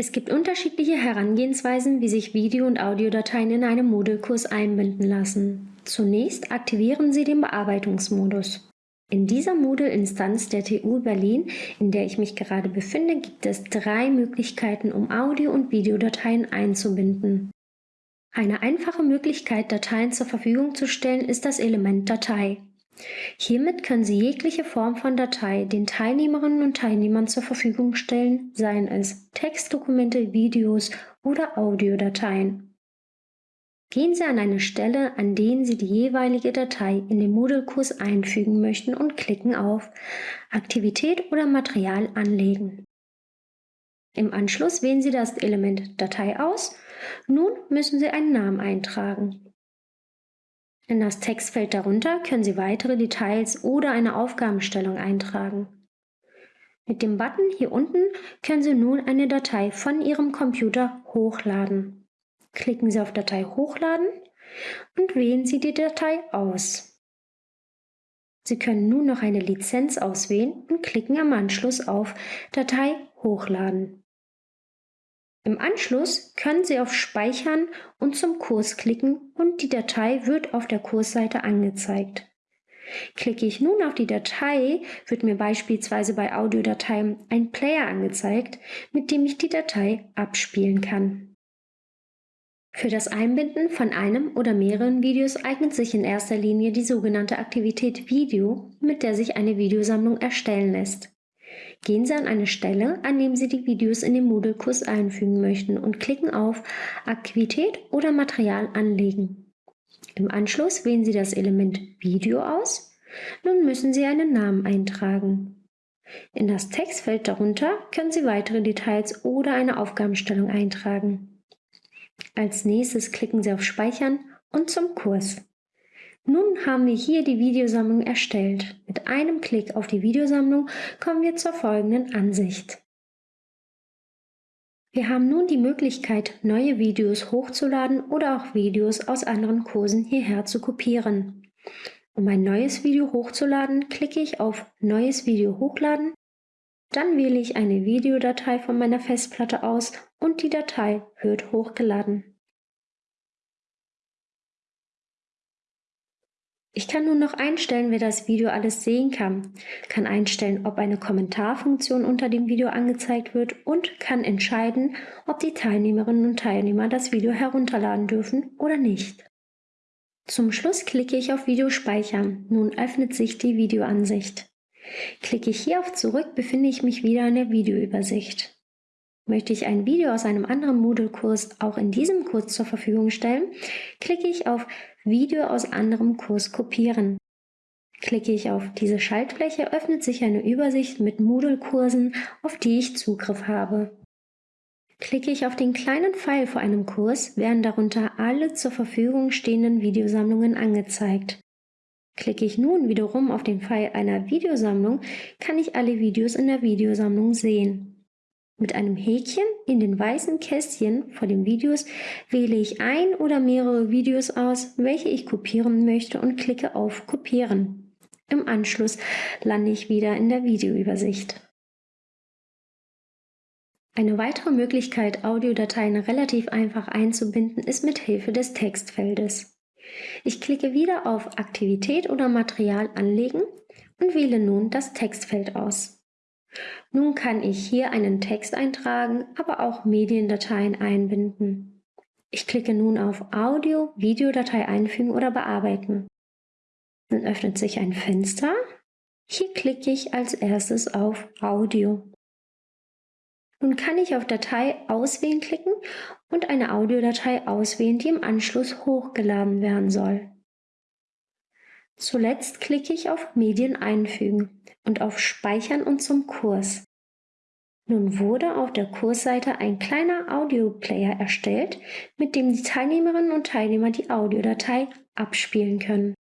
Es gibt unterschiedliche Herangehensweisen, wie sich Video- und Audiodateien in einem Moodle-Kurs einbinden lassen. Zunächst aktivieren Sie den Bearbeitungsmodus. In dieser Moodle-Instanz der TU Berlin, in der ich mich gerade befinde, gibt es drei Möglichkeiten, um Audio- und Videodateien einzubinden. Eine einfache Möglichkeit, Dateien zur Verfügung zu stellen, ist das Element Datei. Hiermit können Sie jegliche Form von Datei den Teilnehmerinnen und Teilnehmern zur Verfügung stellen, seien es Textdokumente, Videos oder Audiodateien. Gehen Sie an eine Stelle, an der Sie die jeweilige Datei in den Moodle-Kurs einfügen möchten und klicken auf Aktivität oder Material anlegen. Im Anschluss wählen Sie das Element Datei aus. Nun müssen Sie einen Namen eintragen. In das Textfeld darunter können Sie weitere Details oder eine Aufgabenstellung eintragen. Mit dem Button hier unten können Sie nun eine Datei von Ihrem Computer hochladen. Klicken Sie auf Datei hochladen und wählen Sie die Datei aus. Sie können nun noch eine Lizenz auswählen und klicken am Anschluss auf Datei hochladen. Im Anschluss können Sie auf Speichern und zum Kurs klicken und die Datei wird auf der Kursseite angezeigt. Klicke ich nun auf die Datei, wird mir beispielsweise bei Audiodateien ein Player angezeigt, mit dem ich die Datei abspielen kann. Für das Einbinden von einem oder mehreren Videos eignet sich in erster Linie die sogenannte Aktivität Video, mit der sich eine Videosammlung erstellen lässt. Gehen Sie an eine Stelle, an dem Sie die Videos in den Moodle-Kurs einfügen möchten und klicken auf Aktivität oder Material anlegen. Im Anschluss wählen Sie das Element Video aus. Nun müssen Sie einen Namen eintragen. In das Textfeld darunter können Sie weitere Details oder eine Aufgabenstellung eintragen. Als nächstes klicken Sie auf Speichern und zum Kurs. Nun haben wir hier die Videosammlung erstellt. Mit einem Klick auf die Videosammlung kommen wir zur folgenden Ansicht. Wir haben nun die Möglichkeit, neue Videos hochzuladen oder auch Videos aus anderen Kursen hierher zu kopieren. Um ein neues Video hochzuladen, klicke ich auf Neues Video hochladen, dann wähle ich eine Videodatei von meiner Festplatte aus und die Datei wird hochgeladen. Ich kann nun noch einstellen, wer das Video alles sehen kann, kann einstellen, ob eine Kommentarfunktion unter dem Video angezeigt wird und kann entscheiden, ob die Teilnehmerinnen und Teilnehmer das Video herunterladen dürfen oder nicht. Zum Schluss klicke ich auf Video speichern. Nun öffnet sich die Videoansicht. Klicke ich hier auf Zurück, befinde ich mich wieder in der Videoübersicht. Möchte ich ein Video aus einem anderen Moodle-Kurs auch in diesem Kurs zur Verfügung stellen, klicke ich auf Video aus anderem Kurs kopieren. Klicke ich auf diese Schaltfläche, öffnet sich eine Übersicht mit Moodle-Kursen, auf die ich Zugriff habe. Klicke ich auf den kleinen Pfeil vor einem Kurs, werden darunter alle zur Verfügung stehenden Videosammlungen angezeigt. Klicke ich nun wiederum auf den Pfeil einer Videosammlung, kann ich alle Videos in der Videosammlung sehen. Mit einem Häkchen in den weißen Kästchen vor den Videos wähle ich ein oder mehrere Videos aus, welche ich kopieren möchte und klicke auf Kopieren. Im Anschluss lande ich wieder in der Videoübersicht. Eine weitere Möglichkeit, Audiodateien relativ einfach einzubinden, ist mit Hilfe des Textfeldes. Ich klicke wieder auf Aktivität oder Material anlegen und wähle nun das Textfeld aus. Nun kann ich hier einen Text eintragen, aber auch Mediendateien einbinden. Ich klicke nun auf Audio, Videodatei einfügen oder bearbeiten. Dann öffnet sich ein Fenster. Hier klicke ich als erstes auf Audio. Nun kann ich auf Datei auswählen klicken und eine Audiodatei auswählen, die im Anschluss hochgeladen werden soll. Zuletzt klicke ich auf Medien einfügen und auf Speichern und zum Kurs. Nun wurde auf der Kursseite ein kleiner Audioplayer erstellt, mit dem die Teilnehmerinnen und Teilnehmer die Audiodatei abspielen können.